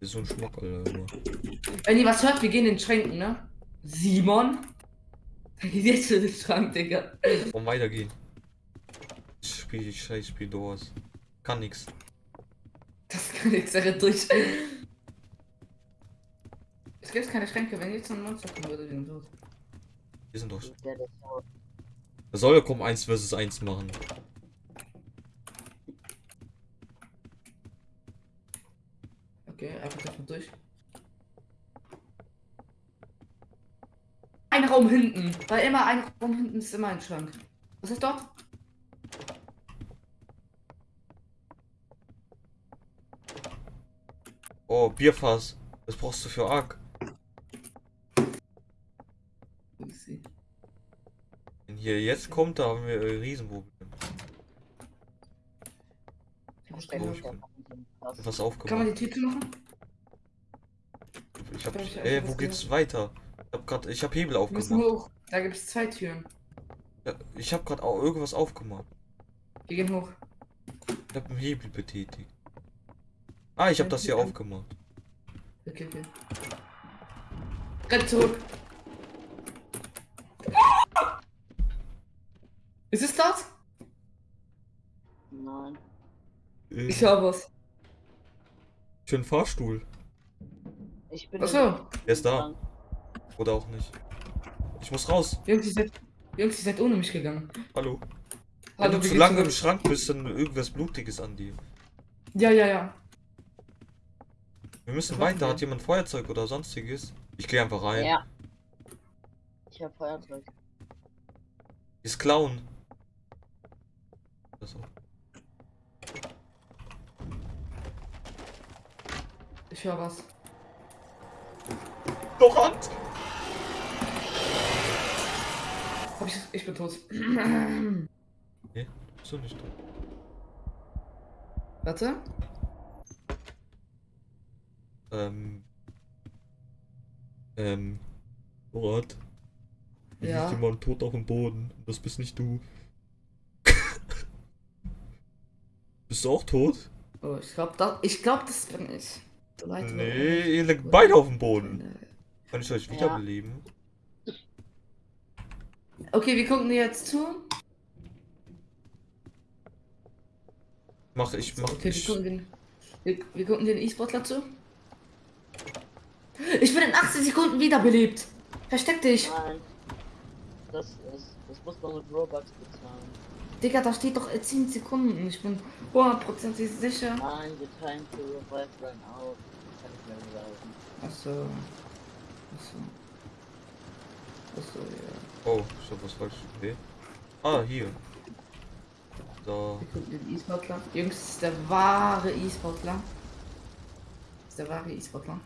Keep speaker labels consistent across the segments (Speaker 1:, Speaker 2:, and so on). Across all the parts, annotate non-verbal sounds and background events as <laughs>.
Speaker 1: ist so ein Schmuck, Alter. Immer.
Speaker 2: Wenn ihr was hört, wir gehen in den Schränken, ne? Simon? Dann geht jetzt in den Schrank, Digga.
Speaker 1: Warum weitergehen? Ich spiel ich scheiß Spiel Doors. Kann nix.
Speaker 2: Das kann nichts, er rennt durch. Es gibt keine Schränke, wenn jetzt ein Monster kommen würde, wir sind tot.
Speaker 1: Wir sind doch.
Speaker 3: Der das so.
Speaker 1: Da soll er kommen 1 vs 1 machen.
Speaker 2: Okay, einfach davon durch. Ein Raum hinten, weil immer ein Raum hinten ist immer ein Schrank. Was ist dort?
Speaker 1: Oh, Bierfass. Das brauchst du für Ark. Wenn hier jetzt kommt, da haben wir ein Riesenproblem.
Speaker 3: Verstecken.
Speaker 1: ich bin- Was
Speaker 2: Kann man
Speaker 1: aufgemacht.
Speaker 2: die Tür zumachen?
Speaker 1: Ich hab.
Speaker 2: Ich
Speaker 1: Ey,
Speaker 2: einfach
Speaker 1: wo geht's weiter? Ich hab grad. Ich hab Hebel aufgemacht.
Speaker 2: hoch. Da gibt es zwei Türen.
Speaker 1: Ja, Ich hab grad auch irgendwas aufgemacht.
Speaker 2: Wir gehen hoch.
Speaker 1: Ich hab einen Hebel betätigt. Ah, ich hab
Speaker 2: Ja,
Speaker 1: das hier aufgemacht.
Speaker 2: Okay, okay. Renn zurück. Ist es das?
Speaker 3: Nein.
Speaker 1: Äh,
Speaker 2: Ich hab was.
Speaker 1: für einen Fahrstuhl.
Speaker 3: Ich bin.
Speaker 2: Achso.
Speaker 1: Er ist da. Oder auch nicht. Ich muss raus.
Speaker 2: Jungs, ihr seid, Jungs, ihr seid ohne mich gegangen.
Speaker 1: Hallo. Wenn
Speaker 2: Hallo,
Speaker 1: du
Speaker 2: wie
Speaker 1: zu lange im Schrank bist, dann irgendwas Blutiges an dir.
Speaker 2: Ja, ja, ja.
Speaker 1: Wir müssen weiter. Hat jemand Feuerzeug oder sonstiges? Ich gehe einfach rein.
Speaker 3: Ja. Ich hab Feuerzeug.
Speaker 1: Ist klauen. Das auch.
Speaker 2: Ich höre was.
Speaker 1: Doch Hand!
Speaker 2: Hab ich, ich bin tot.
Speaker 1: So nicht.
Speaker 2: Warte.
Speaker 1: Ähm. Ähm. Hier
Speaker 2: Ja.
Speaker 1: liegt jemand tot auf dem Boden. Das bist nicht du. <laughs> bist du auch tot?
Speaker 2: Oh, ich glaube, das, ich glaub, das bin ich. Leid,
Speaker 1: Nee, ihr liegt beide auf dem Boden.
Speaker 2: Nee.
Speaker 1: Kann ich euch
Speaker 3: Ja.
Speaker 1: wiederbeleben?
Speaker 2: Okay, wir gucken dir jetzt zu.
Speaker 1: Mach ich, mach
Speaker 2: Okay, wir
Speaker 1: ich.
Speaker 2: gucken den, wir, wir gucken den E-Sportler zu. Ich bin in 18 Sekunden wiederbelebt. Versteck dich.
Speaker 3: Nein. Das ist. Das muss man mit Robux bezahlen.
Speaker 2: Digga, da steht doch äh, 10 Sekunden. Ich bin hundertprozentig sicher.
Speaker 3: Nein, the time to revive ran out. Kann ich mir sagen.
Speaker 2: Achso. Achso. Achso, ja.
Speaker 1: Oh, ich hab was falsch gesehen. Ah, hier.
Speaker 2: Gucken den E-Sportler. Jungs, das ist der wahre E-Sportler. Das ist der wahre E-Sportler.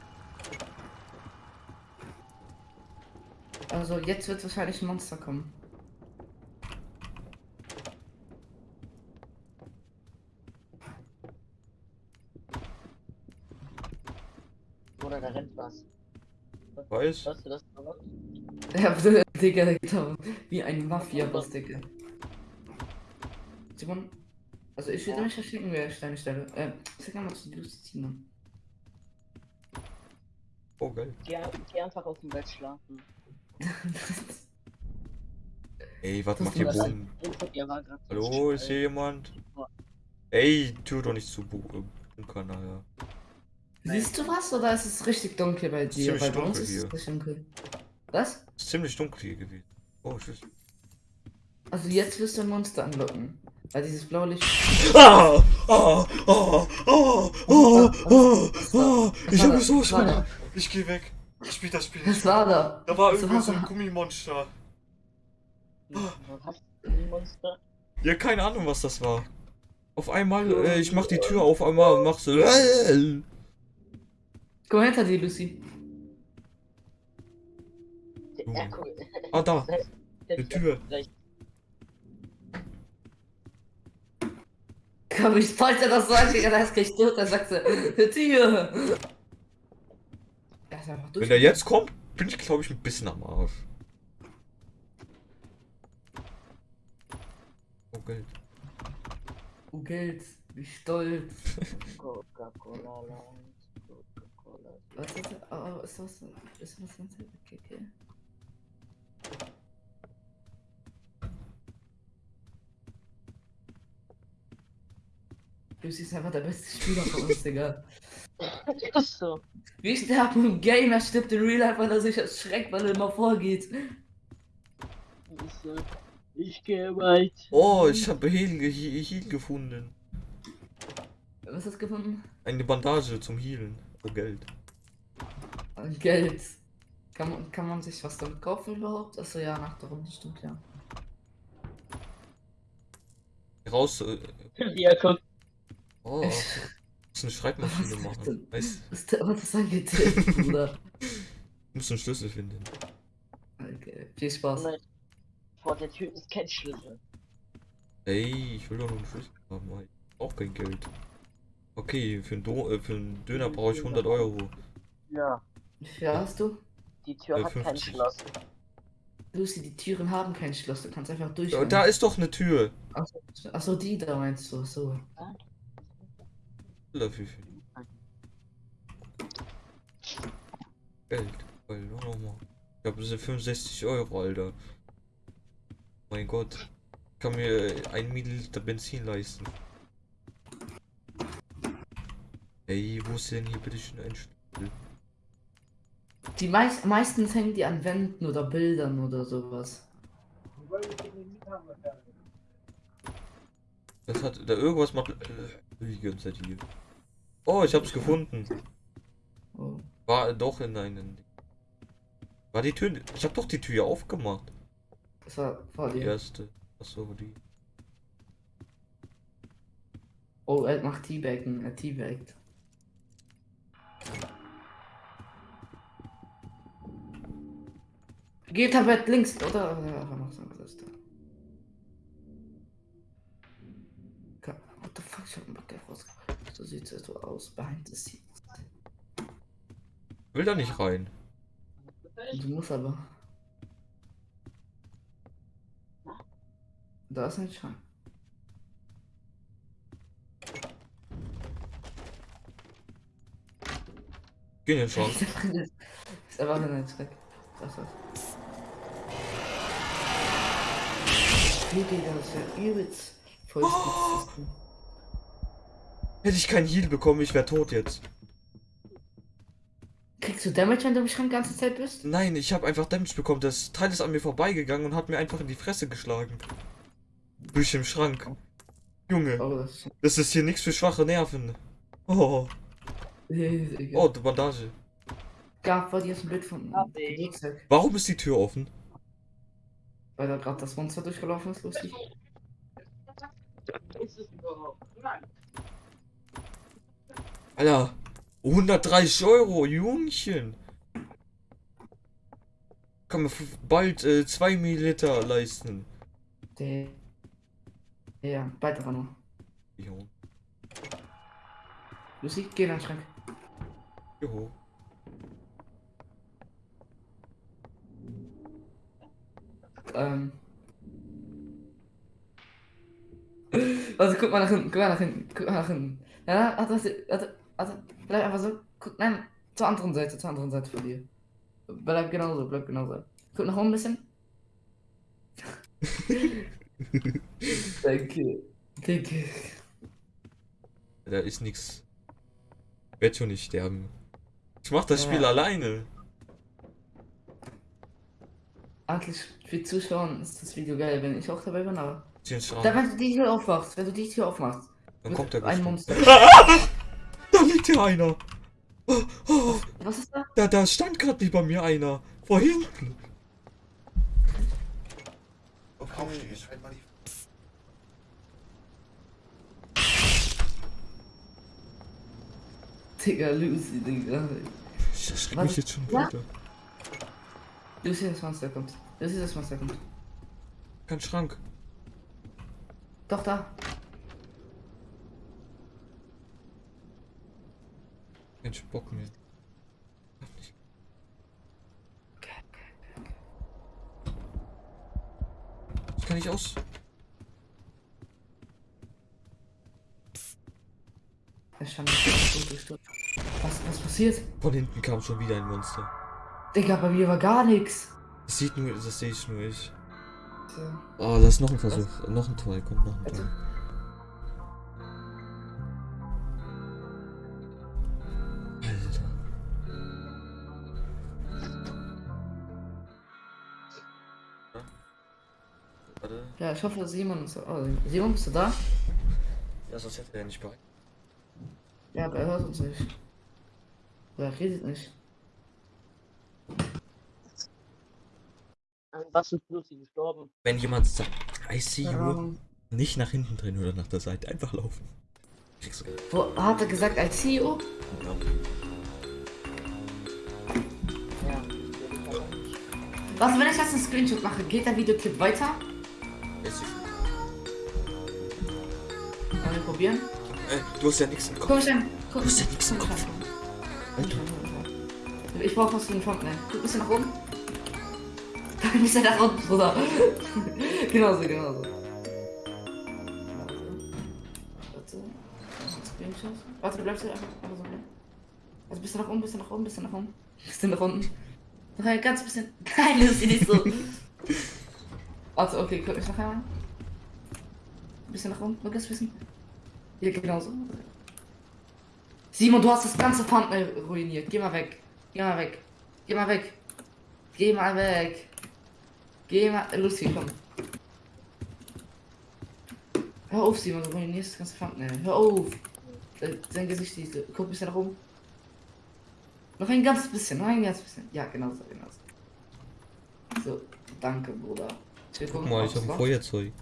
Speaker 2: Also jetzt wird wahrscheinlich ein Monster kommen.
Speaker 3: Oder da rennt was.
Speaker 1: Weiß?
Speaker 3: Hörst du das noch?
Speaker 2: Ja, <laughs> Digga, genau. Wie ein Mafia-Boss, Digga. Simon, also ich würde
Speaker 3: Ja.
Speaker 2: mich verstecken, wer ich deine Stelle. Äh, sag mal, was du tust, Simon.
Speaker 1: Oh, geil.
Speaker 3: Geh, geh einfach auf dem Bett schlafen. <laughs>
Speaker 1: Ey, was macht ihr
Speaker 2: ist-
Speaker 3: so
Speaker 1: Hallo, ist hier jemand? Ey, Tür doch nicht zu bu äh, naja.
Speaker 2: Siehst du was oder ist es richtig dunkel bei
Speaker 1: ist
Speaker 2: dir?
Speaker 1: ziemlich
Speaker 2: bei uns
Speaker 1: dunkel
Speaker 2: ist
Speaker 1: hier.
Speaker 2: es richtig dunkel. Was?
Speaker 1: Ist ziemlich dunkel hier gewesen. Oh, tschüss.
Speaker 2: Also jetzt wirst du ein Monster anlocken. Weil dieses blaue Licht.
Speaker 1: Ah! Ah! Ah! Ah! Ah! Ah! Ah! Ich hab mich so schwer. Ich geh weg. Ich spiel das Spiel
Speaker 2: Was war da?
Speaker 1: Da war irgendwie
Speaker 2: war
Speaker 1: so ein
Speaker 2: da?
Speaker 1: Gummimonster.
Speaker 3: Hast du ein Monster?
Speaker 1: Ja, keine Ahnung, was das war. Auf einmal, äh, ich mach die Tür auf einmal und mach so.
Speaker 2: Komm hinter dir, Lucy.
Speaker 3: Erko.
Speaker 1: Ah, da. Eine Tür.
Speaker 2: Komm, ich wollte das sagen, Digga, da ist gleich tot, dann sagst du, Tür. Ist einfach durch.
Speaker 1: Wenn der jetzt kommt, bin ich, glaube ich, ein bisschen am Arsch. Oh, Geld.
Speaker 2: Oh, Geld, wie stolz.
Speaker 3: Coca-Cola Light. Coca-Cola
Speaker 2: Was ist das? Oh, ist das ist das ganz okay, okay. Du siehst einfach der beste Spieler von uns, Digga. <laughs>
Speaker 3: Ist so.
Speaker 2: Wie sterbt ein Game, er stirbt in Real Life, weil er sich erschreckt, weil er immer vorgeht.
Speaker 3: Ich gehe weit.
Speaker 1: Oh, ich habe Heal, ge- Heal gefunden.
Speaker 2: Was hast du gefunden?
Speaker 1: Eine Bandage zum Healen. Geld.
Speaker 2: Geld. Kann man, kann man sich was damit kaufen überhaupt? Achso, ja, nach der Runde stimmt, ja.
Speaker 1: Raus. Äh,
Speaker 3: Ja, guck.
Speaker 1: oh, <laughs> muss eine Schreibmaschine machen. Weißt, <laughs>
Speaker 2: Was ist was ist angetreten, Bruder? <laughs>
Speaker 1: muss einen Schlüssel finden.
Speaker 2: Okay, viel Spaß.
Speaker 3: Nein. Vor der Tür ist kein Schlüssel.
Speaker 1: Ey, ich will doch nur einen Schlüssel haben. Ich brauch kein Geld. Okay, für einen, Do äh, für einen Döner brauche ich 100 Euro.
Speaker 3: Ja.
Speaker 2: Wie viel hast du?
Speaker 3: Die Tür
Speaker 1: Äh,
Speaker 3: hat kein
Speaker 1: 50.
Speaker 3: Schloss.
Speaker 2: Lucy, die Türen haben kein Schloss, du kannst einfach durch.
Speaker 1: Da, da ist doch eine Tür.
Speaker 2: Achso, achso, die da meinst du, so.
Speaker 1: Dafür. Geld. Weil, oh, nochmal. Ich habe diese 65 Euro, Alter. Mein Gott. Ich kann mir ein Milliliter Benzin leisten. Ey, wo ist denn hier bitte schön ein Schlüssel?
Speaker 2: Die meist, meistens hängen die an Wänden oder Bildern oder sowas.
Speaker 1: Das hat da irgendwas macht äh, die ganze Zeit hier. Oh, ich hab's gefunden.
Speaker 2: Oh.
Speaker 1: War doch in einen. War die Tür. Ich hab doch die Tür aufgemacht.
Speaker 2: Das war vor
Speaker 1: Die
Speaker 2: dir.
Speaker 1: erste. Achso, die.
Speaker 2: Oh, er macht Teabaggen, er teabaggt. Geht aber links, oder? Ja, er. What the fuck, ich hab einen rausgebracht. So sieht es so aus, behind the scenes.
Speaker 1: Will da nicht rein.
Speaker 2: Du musst aber. Da ist ein Schrank.
Speaker 1: Geh den Schrank.
Speaker 2: ist einfach in ein Schrank. Das war's. Wie geht das ja übelst voll
Speaker 1: Oh! Hätte ich keinen Heal bekommen, ich wäre tot jetzt.
Speaker 2: Kriegst du Damage, wenn du im Schrank die ganze Zeit bist?
Speaker 1: Nein, ich habe einfach Damage bekommen. Das Teil ist an mir vorbeigegangen und hat mir einfach in die Fresse geschlagen. Durch den Schrank. Junge,
Speaker 2: Oh, das ist
Speaker 1: das ist hier nichts für schwache Nerven. Oh,
Speaker 2: egal.
Speaker 1: oh, die Bandage.
Speaker 2: Gab dir ist ein Bild von.
Speaker 1: Warum ist die Tür offen?
Speaker 2: Weil da gerade das Monster durchgelaufen ist, lustig.
Speaker 3: Ist es überhaupt? Nein.
Speaker 1: Alter, 130 Euro, Jungchen. Kann man bald 2 Milliliter leisten.
Speaker 2: Der. Ja, bald aber nur.
Speaker 1: Jo.
Speaker 2: Lucy, geh in den Schrank.
Speaker 1: Jo.
Speaker 2: Ähm. Also guck mal nach hinten, guck mal nach hinten, guck mal nach hinten. Ja, warte, warte, warte, warte. Bleib einfach so. Guck, nein, zur anderen Seite, zur anderen Seite von dir. Bleib genauso, bleib genauso. Guck nach oben ein bisschen. <laughs> Danke. Danke.
Speaker 1: Da ist nix. Ich werd schon nicht sterben. Ich mach das
Speaker 2: Ja.
Speaker 1: Spiel alleine.
Speaker 2: Eigentlich für Zuschauer ist das Video geil, wenn ich auch dabei bin, aber. Da, wenn du die Tür aufmachst, wenn du die Tür aufmachst.
Speaker 1: Dann kommt der
Speaker 2: ein. Monster. <laughs>
Speaker 1: Da liegt hier einer. Oh, oh,
Speaker 2: Was ist da?
Speaker 1: da, da stand gerade nicht bei mir einer. Vor hinten.
Speaker 4: Jetzt halt mal die.
Speaker 2: Digga, Lucy, Digga.
Speaker 1: Ich erschrecke mich jetzt schon wieder.
Speaker 2: Lucy, das Monster kommt. Lucy, das Monster kommt.
Speaker 1: Kein Schrank.
Speaker 2: Doch, da.
Speaker 1: Kein Bock mehr. Ich kann nicht aus.
Speaker 2: Durch. Was Was, was passiert?
Speaker 1: Von hinten kam schon wieder ein Monster.
Speaker 2: Digga, bei mir war gar nichts.
Speaker 1: Das sieht nur, das sehe ich nur ich.
Speaker 2: Tja.
Speaker 1: Oh, lass noch einen Versuch. Noch ein Tor, komm, noch ein
Speaker 2: Also.
Speaker 1: Tor.
Speaker 2: Ja, ich hoffe, Simon ist. Oh, Simon, bist du da?
Speaker 1: Ja, sonst hätte er nicht bereit.
Speaker 2: Ja, aber er hört uns nicht. Oder er redet nicht.
Speaker 3: An was ist Lucy gestorben?
Speaker 1: Wenn jemand sagt, I see you, nicht nach hinten drehen oder nach der Seite, einfach laufen. Kriegst du.
Speaker 2: Wo hat er gesagt, als CEO?
Speaker 1: Ja.
Speaker 3: Ja, das.
Speaker 2: Was, wenn ich jetzt einen Screenshot mache, geht der Videoclip weiter?
Speaker 1: Ist sie-
Speaker 2: Wollen wir probieren?
Speaker 1: Äh, du hast ja nichts im Kopf.
Speaker 2: mich an. Guck
Speaker 1: Du hast ja nichts im Kopf.
Speaker 2: Ich brauch was für einen Thumbnail. Guck ein bisschen nach oben. Ein bisschen nach unten, Bruder. <laughs> genauso, genauso. Warte. Warte, du bleibst hier einfach, einfach so bleiben. Also bisschen nach oben, bisschen nach oben, bisschen nach oben. Bisschen nach unten. Noch ein ganz bisschen. <laughs> Nein, das ist nicht so. Warte, okay, guck mich noch einmal. Bisschen nach oben, nur ganz bisschen. Hier, genauso. Simon, du hast das ganze Thumbnail ruiniert. Geh mal weg. Geh mal weg. Geh mal weg. Geh mal weg. Geh mal. Lucy, komm. Hör auf, Simon, du ruinierst das ganze Thumbnail. Hör auf. Sein- Gesicht. Guck ein bisschen nach oben. Noch ein ganz bisschen, noch ein ganz bisschen. Ja, genau so, genau so. So, danke, Bruder.
Speaker 1: Guck mal, ich hab ein Feuerzeug.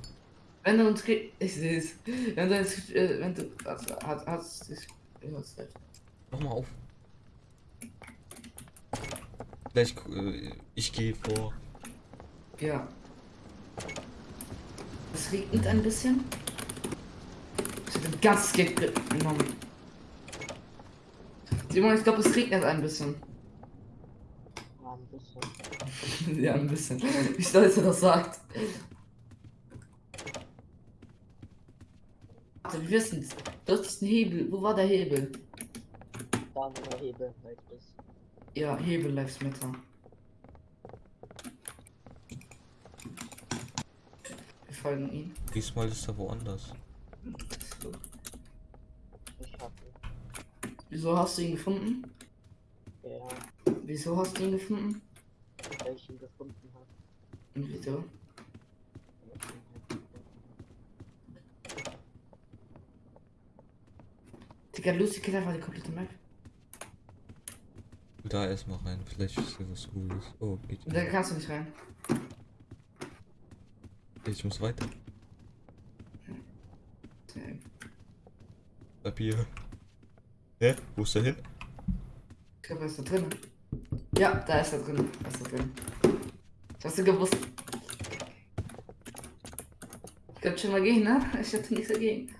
Speaker 2: Wenn du uns kriegst. Ich seh's. Wenn du uns. Äh, wenn du. Also, hast. hast ich, ich hab's gleich.
Speaker 1: Mach mal auf. Gleich, äh, ich gehe vor.
Speaker 2: Ja. Es regnet ein bisschen. Ich hab ein ganzes Geld genommen. Simon, ich glaube, es regnet ein bisschen.
Speaker 3: Ja, ein bisschen. <laughs>
Speaker 2: ja, ein bisschen. Wie stolz er das sagt. Warte, wir wissen Du hast einen Hebel. Wo war der Hebel?
Speaker 3: Da wo der Hebel ist.
Speaker 2: Ja, Hebel Lives Matter. Wir folgen ihm.
Speaker 1: Diesmal ist er woanders.
Speaker 2: So.
Speaker 3: Ich hab ihn.
Speaker 2: Wieso hast du ihn gefunden?
Speaker 3: Ja,
Speaker 2: Wieso hast du ihn gefunden?
Speaker 3: weil ich ihn gefunden habe.
Speaker 2: Und wieso? Digga, Lucy kennt einfach die komplette Map.
Speaker 1: Da erstmal rein, vielleicht ist hier was Cooles. Oh, geht.
Speaker 2: Und da kannst du nicht rein.
Speaker 1: Ich muss weiter.
Speaker 2: Ja.
Speaker 1: Bleib hier. Hä? Wo ist er hin?
Speaker 2: Ich glaube, er ist da drin. Ja, da ist er drin. Da ist er drin. Hast du gewusst? Ich könnte schon mal gehen, ne? Ich hatte nichts dagegen.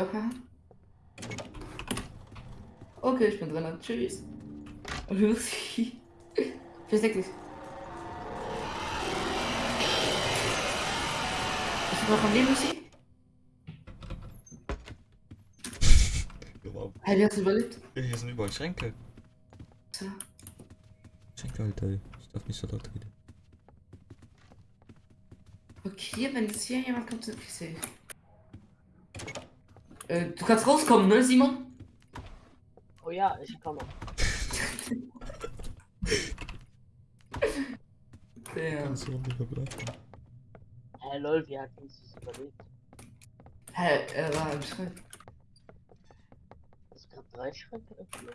Speaker 2: Aufmachen? Okay, ich bin drin. Tschüss. Lucy. <laughs> Versteck dich. Ist noch am Leben, Lucy?
Speaker 1: Ja,
Speaker 2: Hey, wie hast du überlebt?
Speaker 1: Hier sind überall Schränke.
Speaker 2: So.
Speaker 1: Schränke, Alter. Ich darf nicht so laut reden.
Speaker 2: Okay, wenn jetzt hier jemand kommt, sind wir safe. Äh, du kannst rauskommen, ne, Simon?
Speaker 3: Oh ja, ich komme.
Speaker 2: Ja.
Speaker 1: Kannst du nicht bleiben?
Speaker 3: Hä, lol, wie hat uns das überlebt?
Speaker 2: Hä, er war im Schrank.
Speaker 3: Es gab drei Schränke öffnen.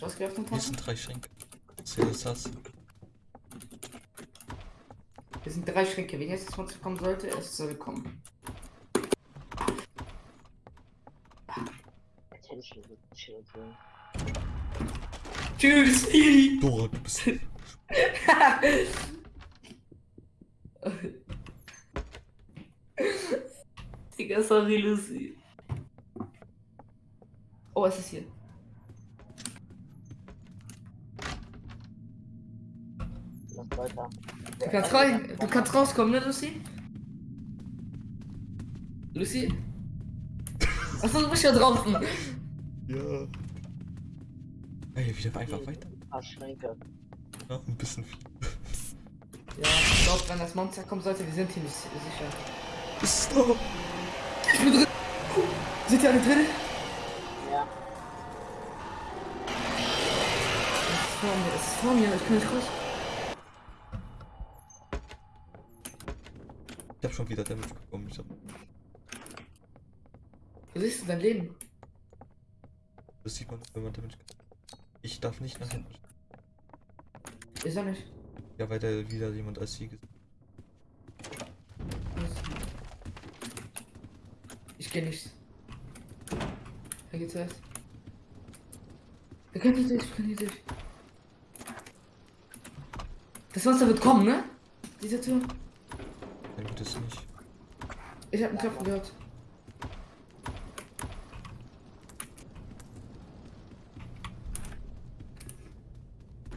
Speaker 2: Was geöffnet
Speaker 1: Hier
Speaker 2: hast?
Speaker 1: sind drei Schränke. Zähl das das.
Speaker 2: Hier sind drei Schränke. Wenn jetzt jemand kommen sollte, es soll kommen. Tschüss! <laughs>
Speaker 1: Dora, du bist.
Speaker 2: Digga, sorry, Lucy. Oh, es ist hier.
Speaker 3: Lass weiter.
Speaker 2: Du kannst rein, du kannst rauskommen, ne, Lucy? Lucy? <laughs> Achso, du bist ja draußen.
Speaker 1: Ey, wieder einfach weiter.
Speaker 3: Ein paar Schränke.
Speaker 1: Ja, ein bisschen viel.
Speaker 2: Ja, ich glaube, wenn das Monster kommen sollte, wir sind hier nicht sicher.
Speaker 1: Da.
Speaker 2: Ich bin drin. Sind ihr alle drin?
Speaker 3: Ja,
Speaker 2: Es ist vor mir, es ist vor mir, ich kann nicht raus.
Speaker 1: Ich hab schon wieder Damage bekommen. Ich hab
Speaker 2: Wo siehst du dein Leben?
Speaker 1: Das sieht man, wenn man Damage kriegt. Ich darf nicht nach hinten.
Speaker 2: Ich sag nicht.
Speaker 1: Ja, weil da wieder jemand als Sieg ist.
Speaker 2: Ich geh nicht. Wer geht zuerst? Wir können hier durch, wir können hier durch. Das Monster wird kommen, ne? Diese Tür.
Speaker 1: Dann wird es nicht.
Speaker 2: Ich hab einen Klopfen gehört.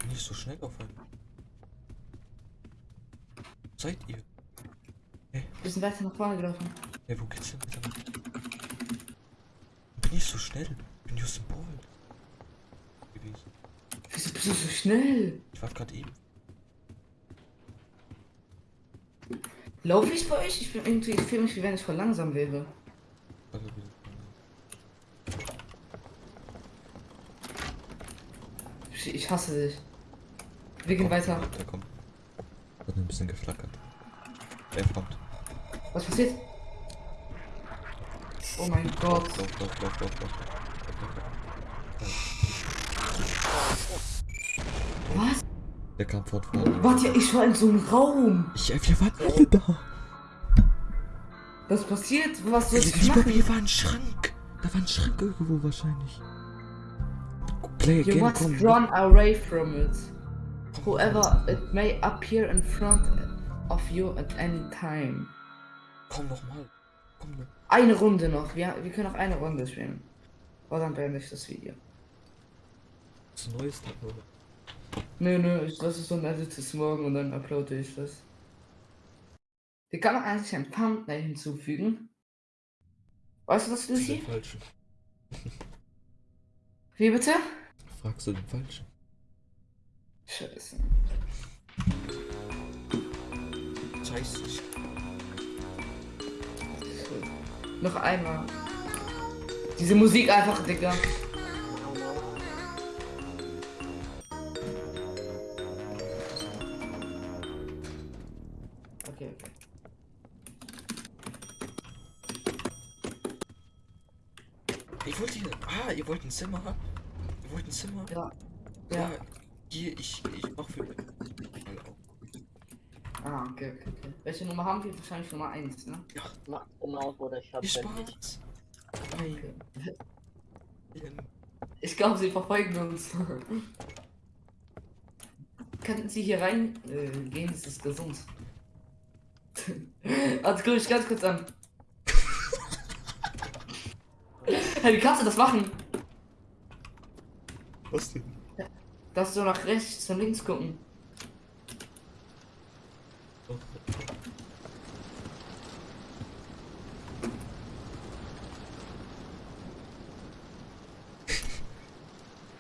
Speaker 1: Nicht so schnell auf einen. Seid ihr?
Speaker 2: Wir sind weiter nach vorne gelaufen.
Speaker 1: Ey, wo geht's denn weiter? Bin ich so schnell? Bin ich Symbol gewesen.
Speaker 2: Wieso bist du so schnell?
Speaker 1: Ich war gerade eben.
Speaker 2: Lauf ich bei euch? Ich bin irgendwie, ich fühle mich, wie wenn ich voll langsam wäre.
Speaker 1: wieder-
Speaker 2: Ich, ich hasse dich. Wir gehen weiter.
Speaker 1: Da kommt. Hat ein bisschen geflackert. Er kommt.
Speaker 2: Was passiert? Oh mein Gott. Was?
Speaker 1: Der kam vorne.
Speaker 2: Warte, ich war in so einem Raum.
Speaker 1: Ich, äh, wir waren alle da.
Speaker 2: Was passiert? Was soll ich
Speaker 1: Ich glaube,
Speaker 2: machen?
Speaker 1: hier war ein Schrank. Da war ein Schrank irgendwo wahrscheinlich. Play
Speaker 2: You
Speaker 1: again,
Speaker 2: must
Speaker 1: komm.
Speaker 2: run away from it. Whoever it may appear in front of you at any time.
Speaker 1: Komm noch mal. Komm noch.
Speaker 2: Eine Runde noch. Wir, wir können noch eine Runde spielen. Und dann beende ich das Video.
Speaker 1: Das Neueste, oder?
Speaker 2: Nö, nö, ich lasse es so ein Edit bis morgen und dann uploade ich das. Hier kann man eigentlich ein Thumbnail hinzufügen. Weißt du das,
Speaker 1: Zu den
Speaker 2: Lucy?
Speaker 1: Falschen. <laughs>
Speaker 2: Wie bitte?
Speaker 1: Fragst du den Falschen?
Speaker 2: Scheiße.
Speaker 1: Scheiße.
Speaker 2: Noch einmal. Diese Musik einfach, Digga. Okay, okay.
Speaker 1: Ich wollte hier. Ah, ihr wollt ein Zimmer? Ihr wollt ein Zimmer?
Speaker 2: Ja.
Speaker 1: Ja.
Speaker 2: Ja.
Speaker 1: Hier, ich, ich mach für.
Speaker 2: Ah, okay, okay, okay. Welche Nummer haben wir? Wahrscheinlich Nummer 1, ne?
Speaker 3: Macht genau, Bruder, ich hab
Speaker 1: Viel
Speaker 3: fertig.
Speaker 1: Spaß.
Speaker 2: Ich glaube, sie verfolgen uns. <laughs> Könnten Sie hier rein äh, gehen? Das ist gesund. <laughs> Also guck ich ganz kurz an. <laughs> hey, wie kannst du das machen?
Speaker 1: Was denn?
Speaker 2: Dass du nach rechts und links gucken.
Speaker 1: Oh.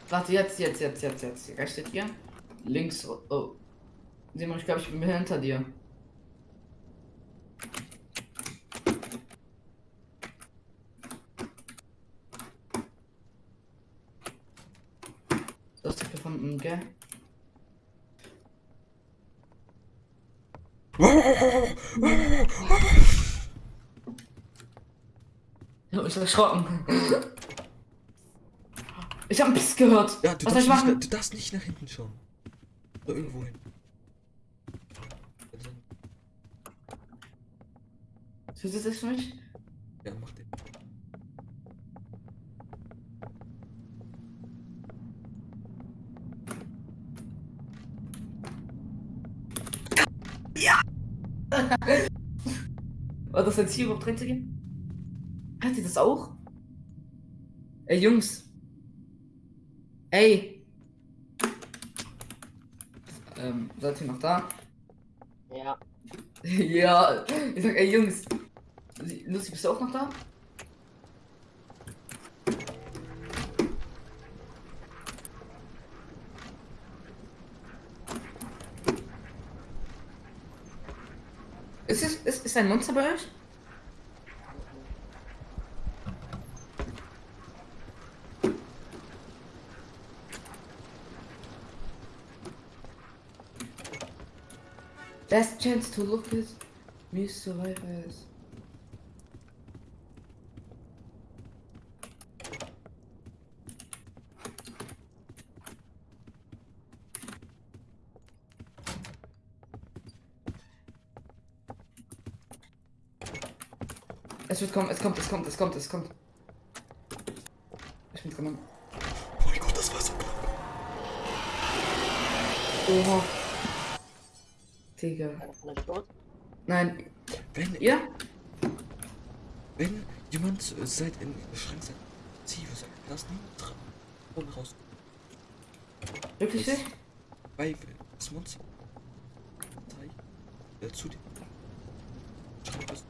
Speaker 2: Warte, jetzt, jetzt, jetzt, jetzt, jetzt. Rechts steht hier. Links. Oh. oh. Simon, ich glaube, ich bin hinter dir. Du hast dich gefunden, gell? <laughs> Ich mich erschrocken. <laughs> Ich hab einen Piss gehört.
Speaker 1: Ja, du
Speaker 2: Was soll
Speaker 1: darfst,
Speaker 2: ich
Speaker 1: nicht,
Speaker 2: machen?
Speaker 1: du darfst nicht nach hinten schauen. Oder irgendwo hin.
Speaker 2: Du das für mich?
Speaker 1: Ja, mach den.
Speaker 2: War das jetzt hier überhaupt reinzugehen? Hört ihr das auch? Ey, Jungs. Ey. Äh, Ähm, seid ihr noch da?
Speaker 3: Ja, <laughs>
Speaker 2: ja, ich sag, ey Jungs. Lucy, bist du auch noch da? Ist, es, ist, ist ein Monster bei euch? Best chance to look at me survivors. Es wird kommen, es kommt, es kommt, es kommt, es kommt. Ich bin dran.
Speaker 1: Oh mein Gott, das war so knapp.
Speaker 2: Oha. Digga. Nein.
Speaker 1: Wenn,
Speaker 2: Ja?
Speaker 1: wenn jemand äh, seit in den Schrank sagt, zieh, was sagt, lass nie dran. Ohne raus.
Speaker 2: Wirklich nicht?
Speaker 1: Weil das Monster. Zeig. Äh, zu dir. Schrank was.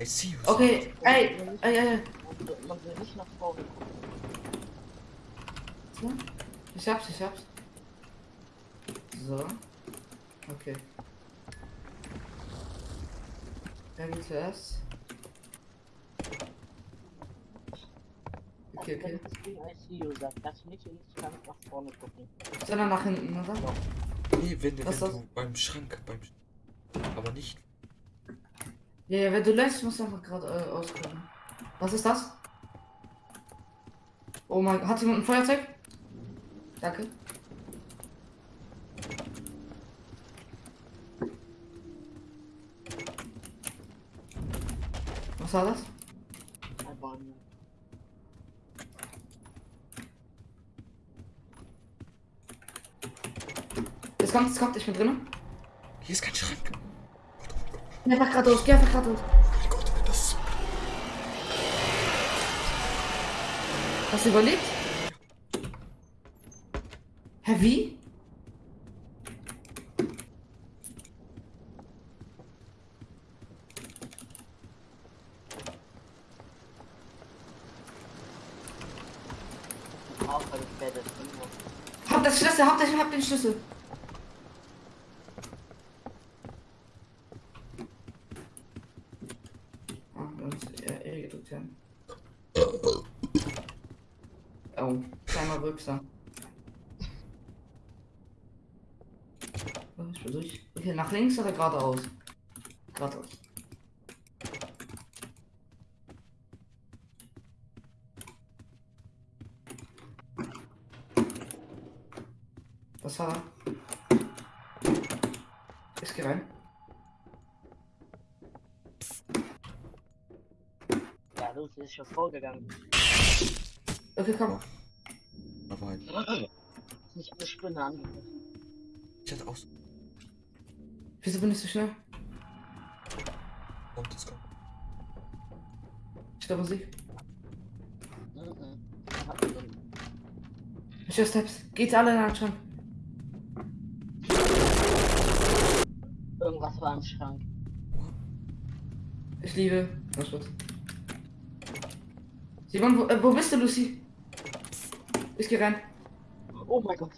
Speaker 1: I see you.
Speaker 2: Okay, ey, ey, ey,
Speaker 3: Man will nicht nach vorne gucken.
Speaker 2: So. Ich hab's, ich hab's. So. Okay. Wer will zuerst? Okay, okay.
Speaker 3: Wenn das Ding I see you sagt, lass mich nicht ganz nach vorne gucken.
Speaker 2: Sondern nach hinten, oder?
Speaker 1: Nee, wenn, wenn
Speaker 2: Was ist
Speaker 1: du beim Schrank, beim Sch- Aber nicht.
Speaker 2: Ja, ja, wenn du lässt, musst du einfach gerade äh, auskommen. Was ist das? Oh mein Hat jemand ein Feuerzeug? Danke. Was war das?
Speaker 3: Ähm,
Speaker 2: Es kommt, es kommt, ich bin drin.
Speaker 1: Hier ist kein Schrank.
Speaker 2: Geh einfach geradeaus, geh einfach geradeaus.
Speaker 1: Oh mein Gott, das ist.
Speaker 2: Hast du überlebt? Hä, wie? Den Schlüssel. Ah, wir haben uns eher E gedrückt haben. Oh, kleiner Rückser. Oh, Ich bin durch. Okay, nach links oder geradeaus? Geradeaus. Was war da? Ich geh rein.
Speaker 3: Ja, Lucy ist schon vorgegangen.
Speaker 2: Okay, komm.
Speaker 1: Da war ein.
Speaker 3: Ist nicht eine Spinne angegriffen.
Speaker 1: Ich hatte auch so.
Speaker 2: Wieso bin ich so schnell?
Speaker 1: Kommt, es kommt.
Speaker 2: Ich höre Musik.
Speaker 3: Mhm. Drin.
Speaker 2: Ich höre Steps. Geht alle in den Schrank. Ich liebe. Was wird? Simon, wo, äh, wo bist du, Lucy? Ich geh rein.
Speaker 3: Oh mein Gott.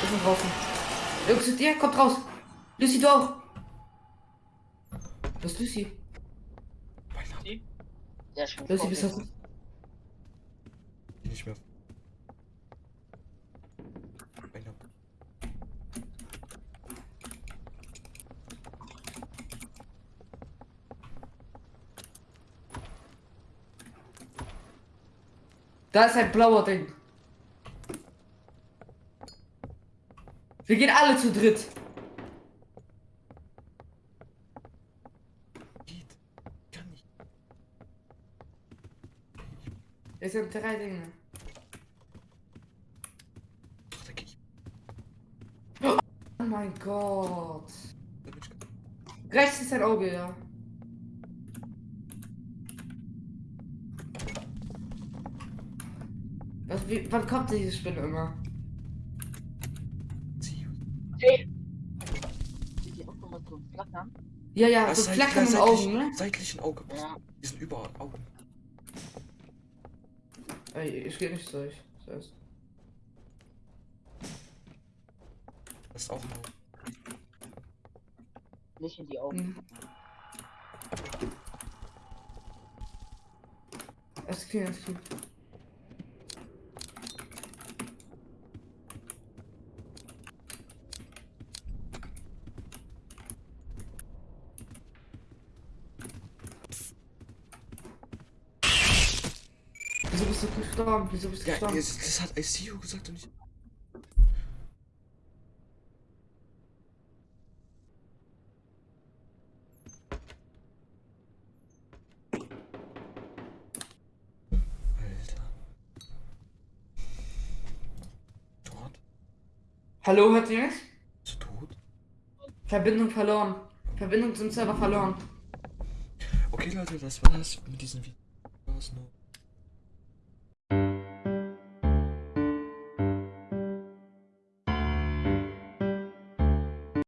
Speaker 2: Wir sind draußen. Jungs, zu dir? Kommt raus. Lucy, du auch. Was ist Lucy?
Speaker 3: Ist
Speaker 2: Lucy, bist du.
Speaker 1: Nicht mehr. Mein Name.
Speaker 2: Da ist ein blauer Ding. Wir gehen alle zu dritt.
Speaker 1: Geht. Kann nicht.
Speaker 2: Es sind drei Dinge. Oh mein Gott. Rechts ist ein Auge, ja. Was, wie, wann kommt diese Spinne immer?
Speaker 3: Hey!
Speaker 2: Ja, ja,
Speaker 1: Was,
Speaker 2: so flackern im
Speaker 1: seitlich-
Speaker 2: Augen, ne?
Speaker 1: Seitlichen Auge.
Speaker 3: Ja.
Speaker 1: Die sind überall Augen.
Speaker 2: Ey, ich geh nicht durch. Das heißt,
Speaker 1: Das ist auch ein Auge.
Speaker 3: Nicht in die Augen.
Speaker 2: hm. Es geht, es geht. Wieso bist du gestorben? Wieso bist du
Speaker 1: Ja,
Speaker 2: gestorben?
Speaker 1: das, das hat ICU gesagt und ich.
Speaker 2: Hallo, hört ihr mich?
Speaker 1: Bist du tot?
Speaker 2: Verbindung verloren. Verbindung zum Server verloren.
Speaker 1: Okay, Leute, das war's mit diesem Video.